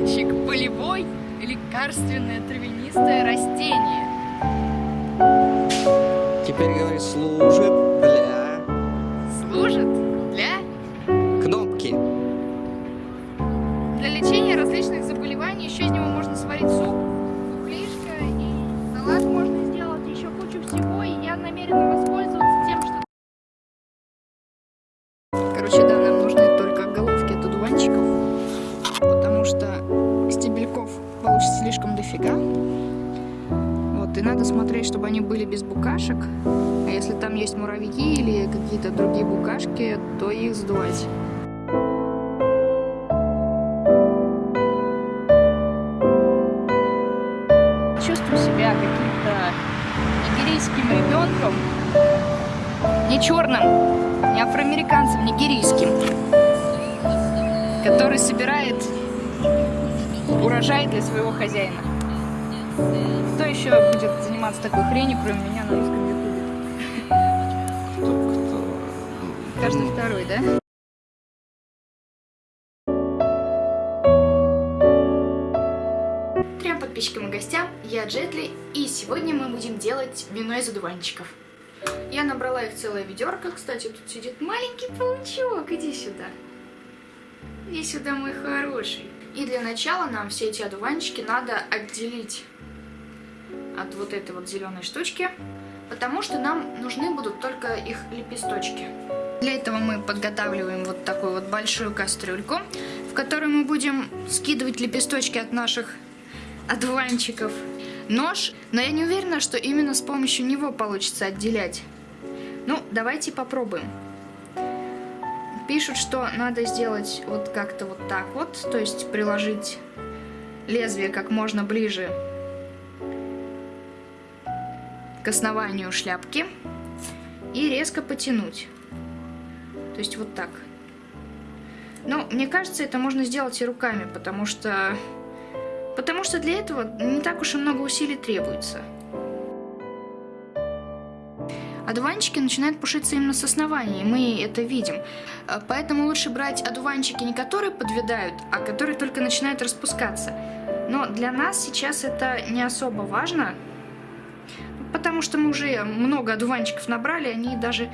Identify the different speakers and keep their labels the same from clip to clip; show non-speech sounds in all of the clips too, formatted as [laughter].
Speaker 1: одуванчик – полевой лекарственное травянистое растение.
Speaker 2: Теперь говори, служит
Speaker 1: смотреть, чтобы они были без букашек. А если там есть муравьи или какие-то другие букашки, то их сдувать. Чувствую себя каким-то нигерийским ребенком. Не черным, не афроамериканцем, нигерийским. Который собирает урожай для своего хозяина. Кто еще будет заниматься такой хренью, кроме меня на русском ютубе? Каждый второй, да? Трем подписчикам и гостям, я Джетли, и сегодня мы будем делать вино из одуванчиков. Я набрала их целое ведерко, кстати, тут сидит маленький паучок, иди сюда. Иди сюда, мой хороший. И для начала нам все эти одуванчики надо отделить от вот этой вот зеленой штучки, потому что нам нужны будут только их лепесточки. Для этого мы подготавливаем вот такую вот большую кастрюльку, в которую мы будем скидывать лепесточки от наших одуванчиков. Нож, но я не уверена, что именно с помощью него получится отделять. Ну, давайте попробуем. Пишут, что надо сделать вот как-то вот так вот, то есть приложить лезвие как можно ближе к основанию шляпки и резко потянуть. То есть вот так. Но мне кажется, это можно сделать и руками, потому что... Потому что для этого не так уж и много усилий требуется. Одуванчики начинают пушиться именно с основания, и мы это видим. Поэтому лучше брать одуванчики не которые подвядают, а которые только начинают распускаться. Но для нас сейчас это не особо важно, потому что мы уже много одуванчиков набрали, они даже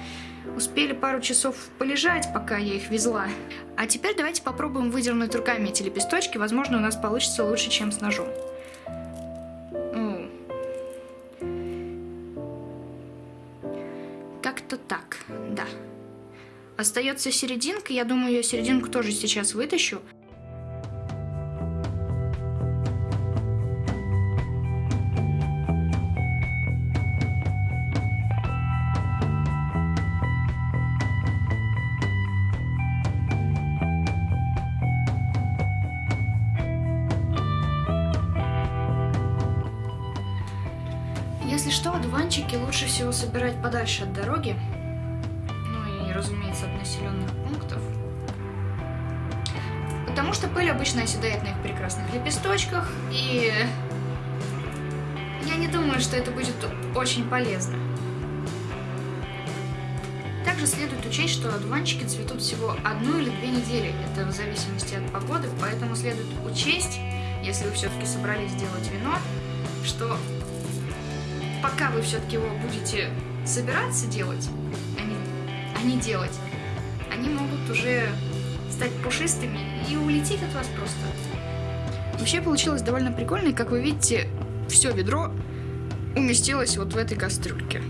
Speaker 1: успели пару часов полежать, пока я их везла. А теперь давайте попробуем выдернуть руками эти лепесточки, возможно у нас получится лучше, чем с ножом. Как-то так, да. Остается серединка, я думаю, я серединку тоже сейчас вытащу. Одуванчики лучше всего собирать подальше от дороги. Ну и, разумеется, от населенных пунктов. Потому что пыль обычно оседает на их прекрасных лепесточках, и я не думаю, что это будет очень полезно. Также следует учесть, что одуванчики цветут всего одну или две недели. Это в зависимости от погоды, поэтому следует учесть, если вы все-таки собрались сделать вино, что пока вы все-таки его будете собираться делать, а не, а делать, они могут уже стать пушистыми и улететь от вас просто. Вообще получилось довольно прикольно, и как вы видите, все ведро уместилось вот в этой кастрюльке.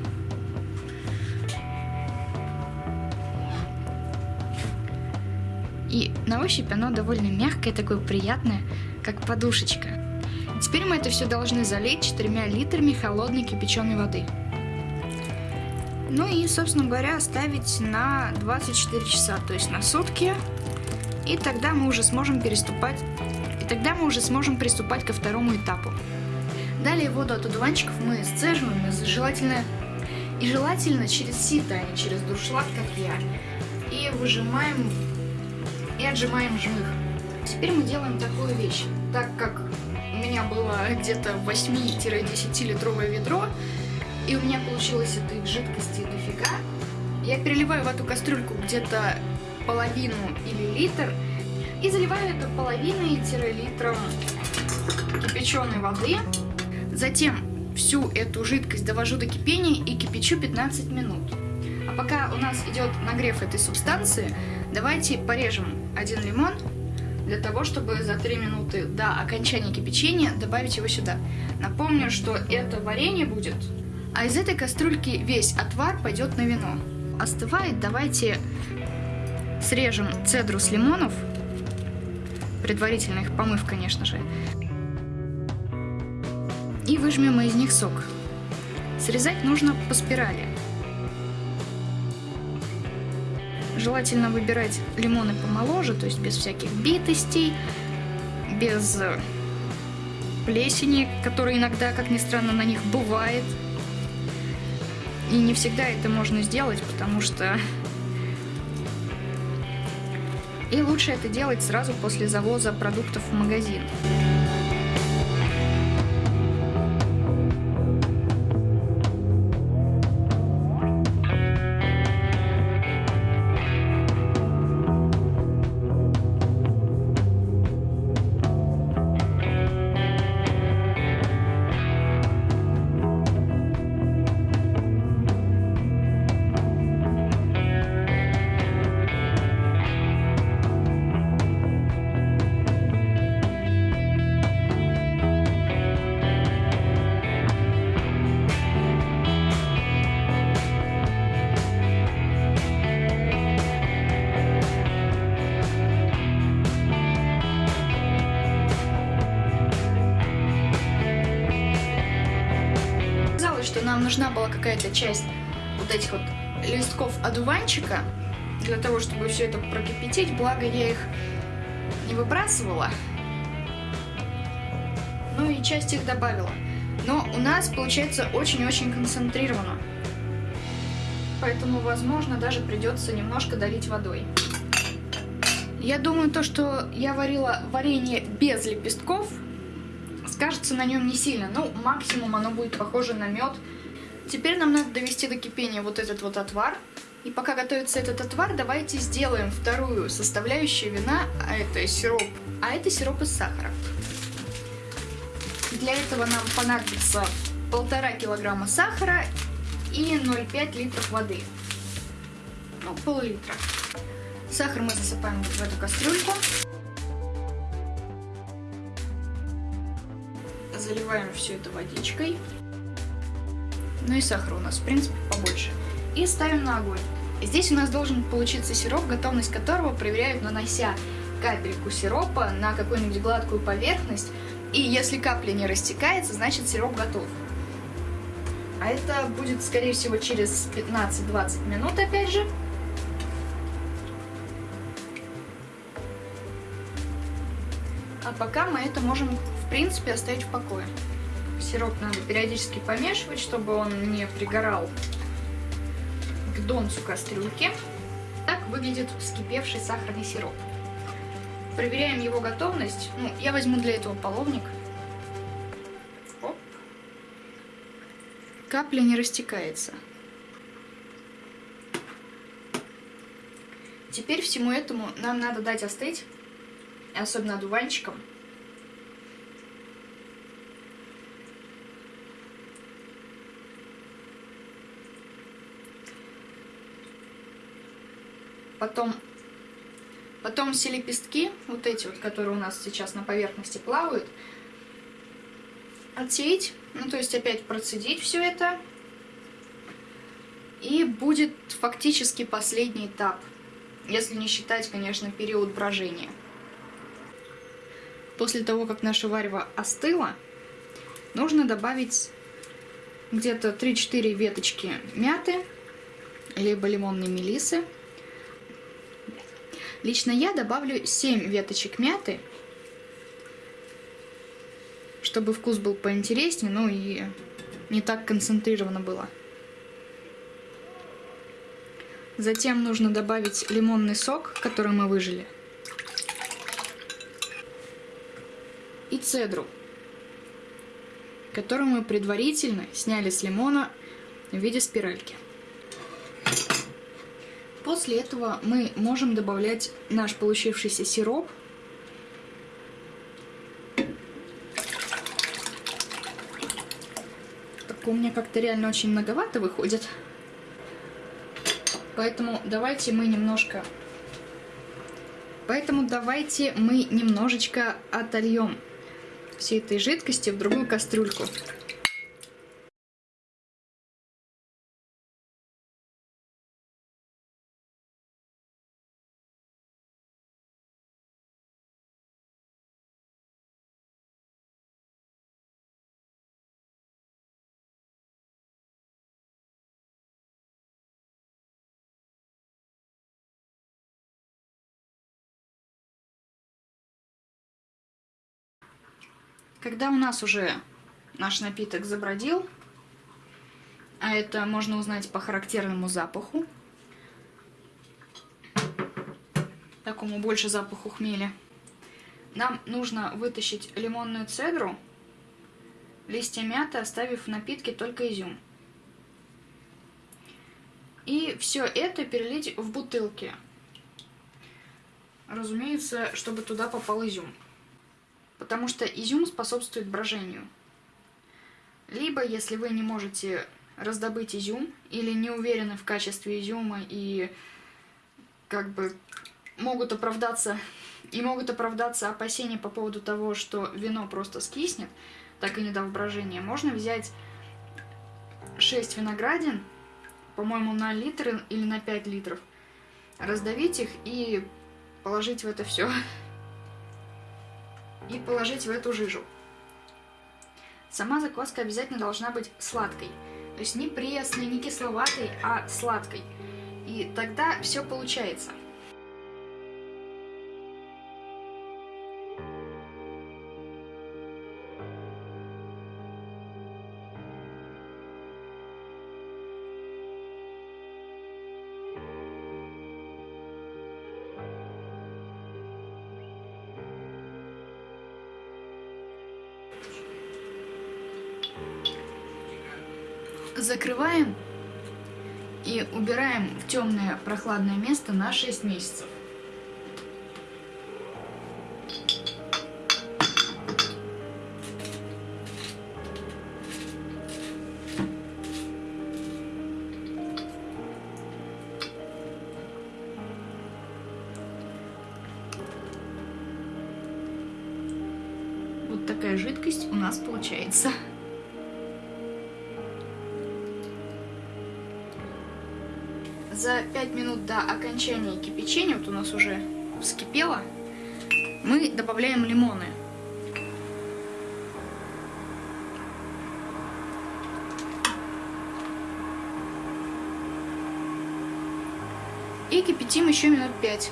Speaker 1: И на ощупь оно довольно мягкое, такое приятное, как подушечка. Теперь мы это все должны залить 4 литрами холодной кипяченой воды. Ну и, собственно говоря, оставить на 24 часа, то есть на сутки. И тогда мы уже сможем переступать, и тогда мы уже сможем приступать ко второму этапу. Далее воду от одуванчиков мы сцеживаем, желательно, и желательно через сито, а не через дуршлаг, как я. И выжимаем, и отжимаем жмых. Теперь мы делаем такую вещь. Так как меня было где-то 8-10 литровое ведро, и у меня получилось этой жидкости дофига, я переливаю в эту кастрюльку где-то половину или литр, И заливаю это половиной-литром кипяченой воды. Затем всю эту жидкость довожу до кипения и кипячу 15 минут. А пока у нас идет нагрев этой субстанции, давайте порежем один лимон для того, чтобы за 3 минуты до окончания кипячения добавить его сюда. Напомню, что это варенье будет, а из этой кастрюльки весь отвар пойдет на вино. Остывает, давайте срежем цедру с лимонов, предварительно их помыв, конечно же, и выжмем из них сок. Срезать нужно по спирали. Желательно выбирать лимоны помоложе, то есть без всяких битостей, без э, плесени, которая иногда, как ни странно, на них бывает. И не всегда это можно сделать, потому что... И лучше это делать сразу после завоза продуктов в магазин. Нужна была какая-то часть вот этих вот листков одуванчика для того, чтобы все это прокипятить, благо я их не выбрасывала. Ну и часть их добавила. Но у нас получается очень-очень концентрировано. Поэтому, возможно, даже придется немножко долить водой. Я думаю, то, что я варила варенье без лепестков, скажется на нем не сильно. Ну, максимум оно будет похоже на мед. Теперь нам надо довести до кипения вот этот вот отвар. И пока готовится этот отвар, давайте сделаем вторую составляющую вина, а это сироп, а это сироп из сахара. Для этого нам понадобится полтора килограмма сахара и 0,5 литров воды. Ну, пол-литра. Сахар мы засыпаем в эту кастрюльку. заливаем все это водичкой. Ну и сахара у нас, в принципе, побольше. И ставим на огонь. Здесь у нас должен получиться сироп, готовность которого проверяют, нанося капельку сиропа на какую-нибудь гладкую поверхность. И если капля не растекается, значит сироп готов. А это будет, скорее всего, через 15-20 минут, опять же. А пока мы это можем в принципе, оставить в покое. Сироп надо периодически помешивать, чтобы он не пригорал к донцу кастрюльки. Так выглядит вскипевший сахарный сироп. Проверяем его готовность. Ну, я возьму для этого половник. Оп. Капля не растекается. Теперь всему этому нам надо дать остыть, особенно одуванчикам. Потом, потом все лепестки, вот эти вот, которые у нас сейчас на поверхности плавают, отсеять, ну то есть опять процедить все это. И будет фактически последний этап, если не считать, конечно, период брожения. После того, как наша варево остыло, нужно добавить где-то 3-4 веточки мяты, либо лимонной мелисы. Лично я добавлю 7 веточек мяты, чтобы вкус был поинтереснее, ну и не так концентрировано было. Затем нужно добавить лимонный сок, который мы выжили. И цедру, которую мы предварительно сняли с лимона в виде спиральки. После этого мы можем добавлять наш получившийся сироп. Так у меня как-то реально очень многовато выходит. Поэтому давайте мы немножко... Поэтому давайте мы немножечко отольем всей этой жидкости в другую кастрюльку. Когда у нас уже наш напиток забродил, а это можно узнать по характерному запаху, такому больше запаху хмеля, нам нужно вытащить лимонную цедру, листья мяты, оставив в напитке только изюм. И все это перелить в бутылки. Разумеется, чтобы туда попал изюм потому что изюм способствует брожению. Либо, если вы не можете раздобыть изюм или не уверены в качестве изюма и как бы могут оправдаться и могут оправдаться опасения по поводу того, что вино просто скиснет, так и не дав брожения, можно взять 6 виноградин, по-моему, на литр или на 5 литров, раздавить их и положить в это все и положить в эту жижу. Сама закваска обязательно должна быть сладкой. То есть не пресной, не кисловатой, а сладкой. И тогда все получается. Закрываем и убираем в темное прохладное место на 6 месяцев. Вот такая жидкость у нас получается. За 5 минут до окончания кипячения, вот у нас уже вскипело, мы добавляем лимоны. И кипятим еще минут 5.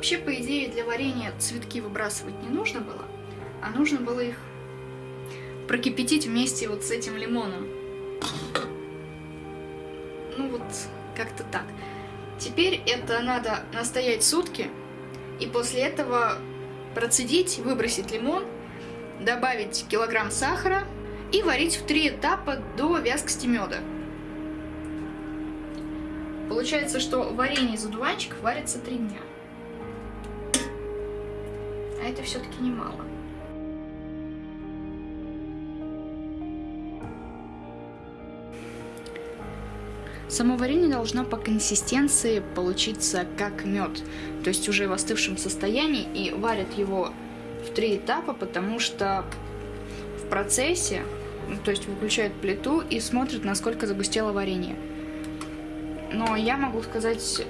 Speaker 1: Вообще, по идее, для варенья цветки выбрасывать не нужно было, а нужно было их прокипятить вместе вот с этим лимоном. Ну вот, как-то так. Теперь это надо настоять сутки, и после этого процедить, выбросить лимон, добавить килограмм сахара и варить в три этапа до вязкости меда. Получается, что варенье из одуванчиков варится три дня это все-таки немало. Само варенье должно по консистенции получиться как мед, то есть уже в остывшем состоянии, и варят его в три этапа, потому что в процессе, ну, то есть выключают плиту и смотрят, насколько загустело варенье. Но я могу сказать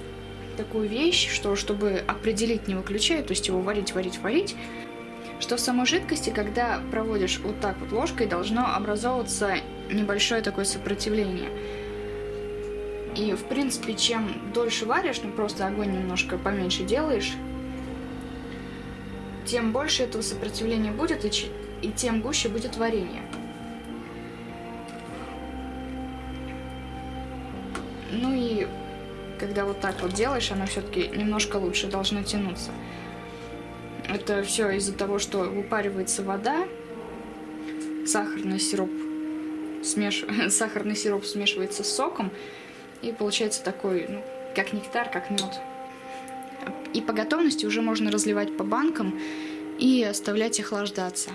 Speaker 1: такую вещь, что чтобы определить, не выключая, то есть его варить, варить, варить, что в самой жидкости, когда проводишь вот так вот ложкой, должно образовываться небольшое такое сопротивление. И, в принципе, чем дольше варишь, ну просто огонь немножко поменьше делаешь, тем больше этого сопротивления будет, и, и тем гуще будет варенье. Ну и когда вот так вот делаешь, оно все-таки немножко лучше должно тянуться. Это все из-за того, что выпаривается вода, сахарный сироп смеш... [laughs] сахарный сироп смешивается с соком, и получается такой, ну, как нектар, как мед. И по готовности уже можно разливать по банкам и оставлять охлаждаться.